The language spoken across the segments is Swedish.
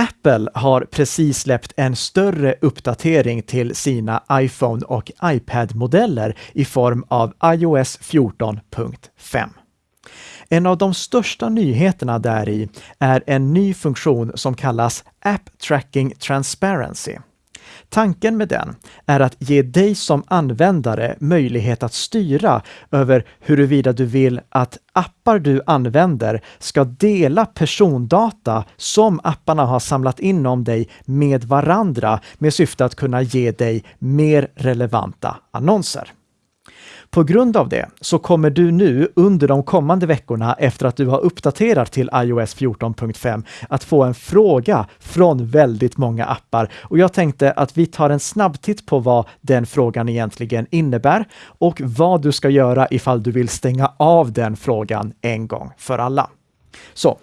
Apple har precis släppt en större uppdatering till sina iPhone och iPad-modeller i form av iOS 14.5. En av de största nyheterna där i är en ny funktion som kallas App Tracking Transparency. Tanken med den är att ge dig som användare möjlighet att styra över huruvida du vill att appar du använder ska dela persondata som apparna har samlat in om dig med varandra med syfte att kunna ge dig mer relevanta annonser. På grund av det så kommer du nu under de kommande veckorna efter att du har uppdaterat till iOS 14.5 att få en fråga från väldigt många appar och jag tänkte att vi tar en snabbtitt på vad den frågan egentligen innebär och vad du ska göra ifall du vill stänga av den frågan en gång för alla. Så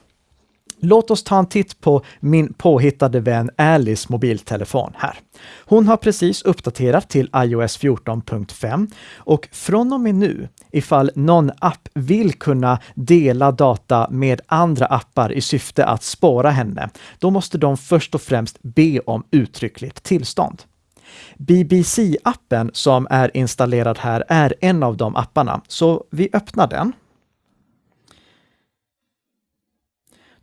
Låt oss ta en titt på min påhittade vän Alice mobiltelefon här. Hon har precis uppdaterat till iOS 14.5 och från och med nu, ifall någon app vill kunna dela data med andra appar i syfte att spåra henne, då måste de först och främst be om uttryckligt tillstånd. BBC-appen som är installerad här är en av de apparna, så vi öppnar den.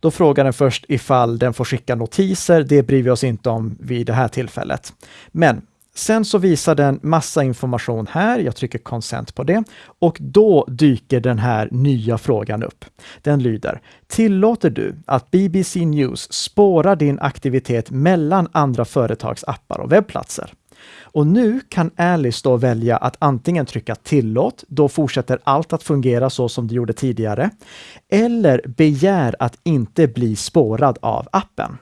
Då frågar den först ifall den får skicka notiser. Det bryr vi oss inte om vid det här tillfället. Men sen så visar den massa information här. Jag trycker consent på det och då dyker den här nya frågan upp. Den lyder Tillåter du att BBC News spårar din aktivitet mellan andra företags appar och webbplatser? Och nu kan Alice då välja att antingen trycka tillåt, då fortsätter allt att fungera så som det gjorde tidigare, eller begär att inte bli spårad av appen.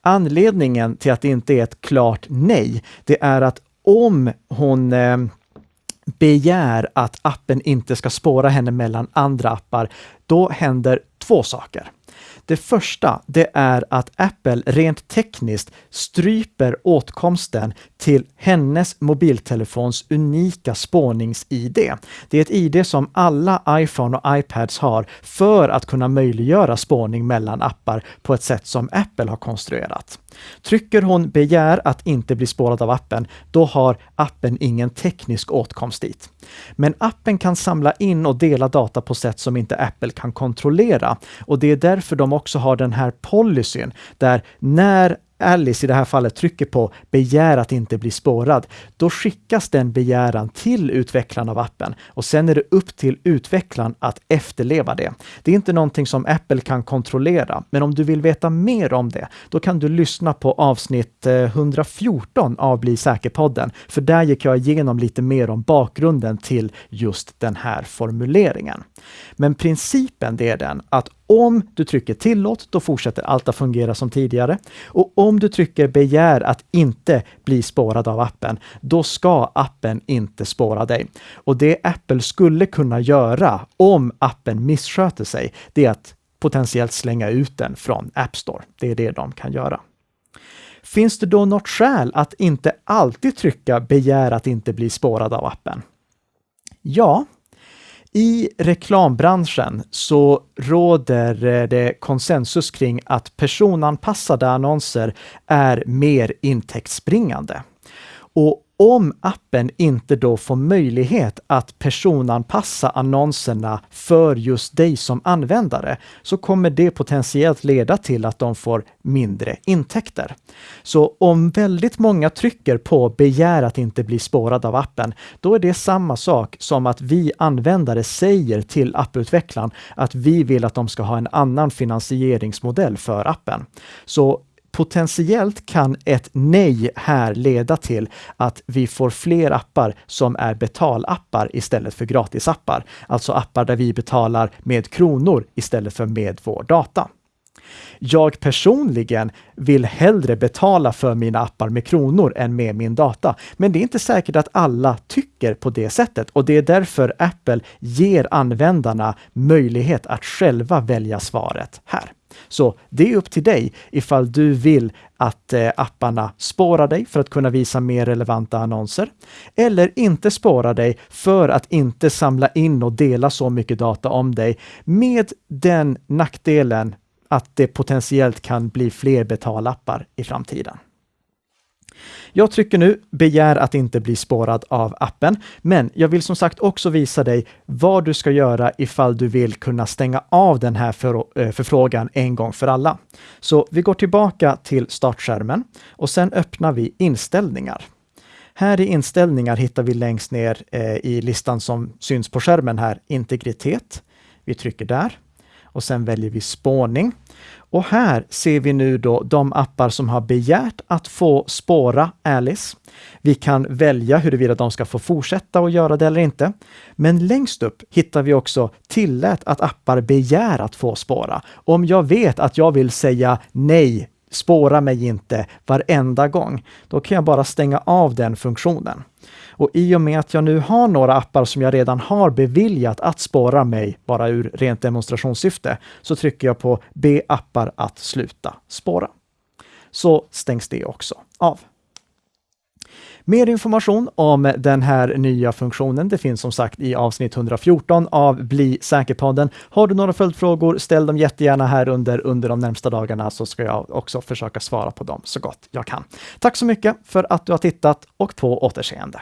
Anledningen till att det inte är ett klart nej, det är att om hon eh, begär att appen inte ska spåra henne mellan andra appar, då händer två saker. Det första, det är att Apple rent tekniskt stryper åtkomsten till hennes mobiltelefons unika spånings-ID. Det är ett ID som alla iPhone och iPads har för att kunna möjliggöra spårning mellan appar på ett sätt som Apple har konstruerat. Trycker hon begär att inte bli spårad av appen, då har appen ingen teknisk åtkomst dit. Men appen kan samla in och dela data på sätt som inte Apple kan kontrollera. Och det är därför de också har den här policyn där när Alice i det här fallet trycker på begär att inte bli spårad, då skickas den begäran till utvecklaren av appen och sen är det upp till utvecklaren att efterleva det. Det är inte någonting som Apple kan kontrollera, men om du vill veta mer om det, då kan du lyssna på avsnitt eh, 114 av Bli säker-podden, för där gick jag igenom lite mer om bakgrunden till just den här formuleringen. Men principen det är den att om du trycker tillåt, då fortsätter allt att fungera som tidigare. Och om du trycker begär att inte bli spårad av appen, då ska appen inte spåra dig. Och det Apple skulle kunna göra om appen missköter sig, det är att potentiellt slänga ut den från App Store. Det är det de kan göra. Finns det då något skäl att inte alltid trycka begär att inte bli spårad av appen? Ja, i reklambranschen så råder eh, det konsensus kring att personanpassade annonser är mer intäktsbringande. Och om appen inte då får möjlighet att personanpassa annonserna för just dig som användare, så kommer det potentiellt leda till att de får mindre intäkter. Så om väldigt många trycker på begär att inte bli spårad av appen, då är det samma sak som att vi användare säger till apputvecklaren att vi vill att de ska ha en annan finansieringsmodell för appen. Så potentiellt kan ett nej här leda till att vi får fler appar som är betalappar istället för gratisappar. Alltså appar där vi betalar med kronor istället för med vår data. Jag personligen vill hellre betala för mina appar med kronor än med min data. Men det är inte säkert att alla tycker på det sättet och det är därför Apple ger användarna möjlighet att själva välja svaret här. Så det är upp till dig ifall du vill att eh, apparna spårar dig för att kunna visa mer relevanta annonser eller inte spårar dig för att inte samla in och dela så mycket data om dig med den nackdelen att det potentiellt kan bli fler betalappar i framtiden. Jag trycker nu begär att inte bli spårad av appen, men jag vill som sagt också visa dig vad du ska göra ifall du vill kunna stänga av den här för, eh, förfrågan en gång för alla. Så vi går tillbaka till startskärmen och sen öppnar vi inställningar. Här i inställningar hittar vi längst ner eh, i listan som syns på skärmen här, integritet. Vi trycker där och sen väljer vi spårning. Och här ser vi nu då de appar som har begärt att få spåra Alice. Vi kan välja huruvida de ska få fortsätta att göra det eller inte. Men längst upp hittar vi också tillät att appar begär att få spåra. Om jag vet att jag vill säga nej, spåra mig inte varenda gång, då kan jag bara stänga av den funktionen. Och i och med att jag nu har några appar som jag redan har beviljat att spåra mig, bara ur rent demonstrationssyfte, så trycker jag på be appar att sluta spåra. Så stängs det också av. Mer information om den här nya funktionen, det finns som sagt i avsnitt 114 av Bli säker-podden. Har du några följdfrågor, ställ dem jättegärna här under, under de närmsta dagarna så ska jag också försöka svara på dem så gott jag kan. Tack så mycket för att du har tittat och på återseende.